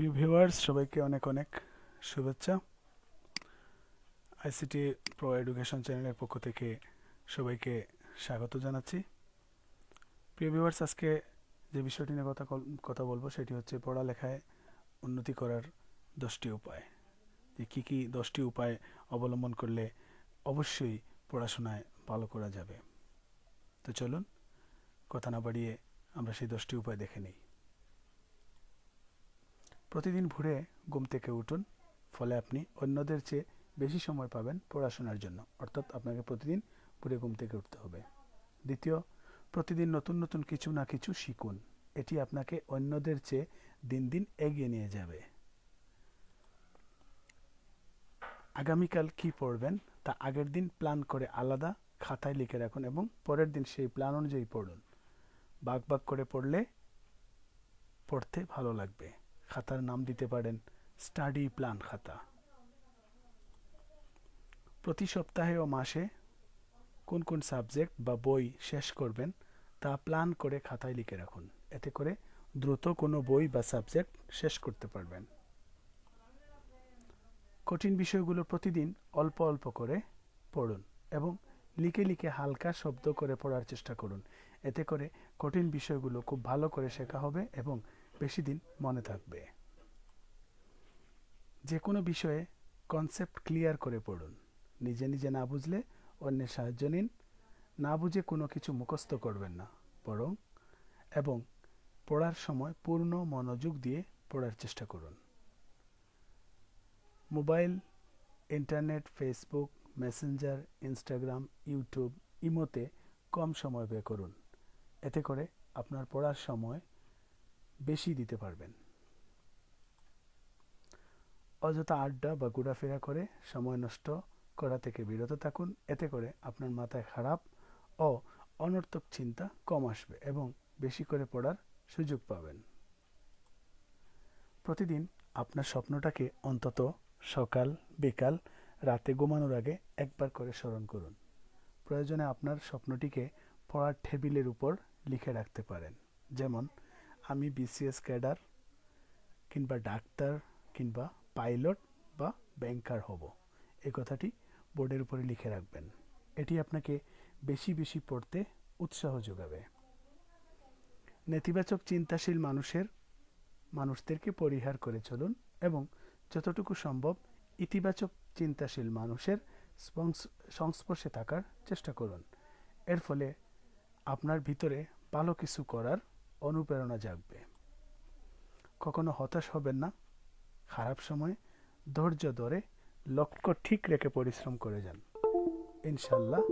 প্রিয় ভিউয়ার্স, সবাইকে অনেক অনেক শুভেচ্ছা। আইসিটি প্রো এডুকেশন চ্যানেলের পক্ষ থেকে সবাইকে স্বাগত জানাচ্ছি। প্রিয় ভিউয়ার্স, আজকে যে বিষয়টি নিয়ে কথা কথা বলব সেটি হচ্ছে পড়ালেখায় উন্নতি করার দশটি উপায়। যে কী কী দশটি উপায় অবলম্বন করলে অবশ্যই পড়াশোনায় ভালো করা যাবে। তো চলুন, কথা না বাড়িয়ে আমরা সেই দশটি উপায় দেখে নিই। প্রতিদিন ভোরে ঘুম থেকে উঠুন, ফলে আপনি অন্যদের চেয়ে বেশি সময় পাবেন পড়াশোনার জন্য। অর্থাৎ আপনাকে প্রতিদিন ভোরে ঘুম থেকে উঠতে হবে। দ্বিতীয়, প্রতিদিন নতুন নতুন কিছু না কিছু শিখুন। এটি আপনাকে অন্যদের চেয়ে দিন দিন এগিয়ে নিয়ে যাবে। আগামীকাল কি পড়বেন তা আগের দিন প্ল্যান করে আলাদা খাতায় লিখে রাখুন এবং পরের দিন সেই প্ল্যান অনুযায়ী পড়ুন। বাক বাক করে পড়লে পড়তে ভালো লাগবে। খাতার নাম দিতে পারেন, স্টাডি প্ল্যান খাতা। প্রতি সপ্তাহে ও মাসে কোন কোন সাবজেক্ট বা বই শেষ করবেন, তা প্ল্যান করে খাতায় লিখে রাখুন। এতে করে দ্রুত কোনো বই বা সাবজেক্ট শেষ করতে পারবেন। কঠিন বিষয়গুলো প্রতিদিন অল্প অল্প করে পড়ুন এবং লিখে লিখে হালকা শব্দ করে পড়ার চেষ্টা করুন। এতে করে কঠিন বিষয়গুলো খুব ভালো করে শেখা হবে এবং বেশি দিন মনে থাকবে। যে কোনো বিষয়ে কনসেপ্ট ক্লিয়ার করে পড়ুন। নিজে নিজে না বুঝলে অন্যের সাহায্য নিন। না বুঝে কোনো কিছু মুখস্থ করবেন না, বরং এবং পড়ার সময় পূর্ণ মনোযোগ দিয়ে পড়ার চেষ্টা করুন। Mobile, internet, Facebook, Messenger, Instagram, YouTube, ইমোতে কম সময় ব্যয় করুন। এতে করে আপনার পড়ার সময় বেশি দিতে পারবেন। অযথা আড্ডা বা ঘোরাফেরা করে সময় নষ্ট করা থেকে বিরত থাকুন। এতে করে আপনার মাথায় খারাপ ও অনর্থক চিন্তা কম আসবে এবং বেশি করে পড়ার সুযোগ পাবেন। প্রতিদিন আপনার স্বপ্নটাকে অন্তত সকাল, বিকাল, রাতে ঘুমানোর আগে একবার করে স্মরণ করুন। প্রয়োজনে আপনার স্বপ্নটিকে পড়ার টেবিলের উপর লিখে রাখতে পারেন। যেমন আমি বিসিএস ক্যাডার কিংবা ডাক্তার কিংবা পাইলট বা ব্যাংকার হব। এই কথাটি বোর্ডের উপরে লিখে রাখবেন। এটি আপনাকে বেশি বেশি পড়তে উৎসাহ যোগাবে। নেতিবাচক চিন্তাশীল মানুষের, মানুষদেরকে পরিহার করে চলুন এবং যতটুকু সম্ভব ইতিবাচক চিন্তাশীল মানুষের সংস্পর্শে থাকার চেষ্টা করুন। এর ফলে আপনার ভিতরে ভালো কিছু করার অনুপ্রেরণা জাগবে। কখনো হতাশ হবেন না। খারাপ সময়ে ধৈর্য ধরে লক্ষ্য ঠিক রেখে পরিশ্রম করে যান। ইনশাল্লাহ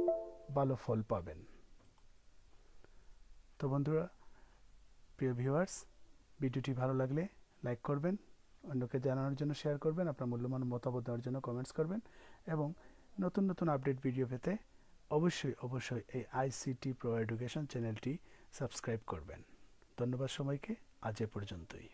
ভালো ফল পাবেন। তো বন্ধুরা, প্রিয় ভিউয়ার্স ভিডিওটি ভালো লাগলে লাইক করবেন, অন্যকে জানানোর জন্য শেয়ার করবেন, আপনার মূল্যবান মতামত দেওয়ার জন্য কমেন্টস করবেন এবং নতুন নতুন আপডেট ভিডিও পেতে অবশ্যই অবশ্যই এই আইসিটি প্রো এডুকেশন চ্যানেলটি সাবস্ক্রাইব করবেন। ধন্যবাদ সবাইকে। আজ এ পর্যন্তই।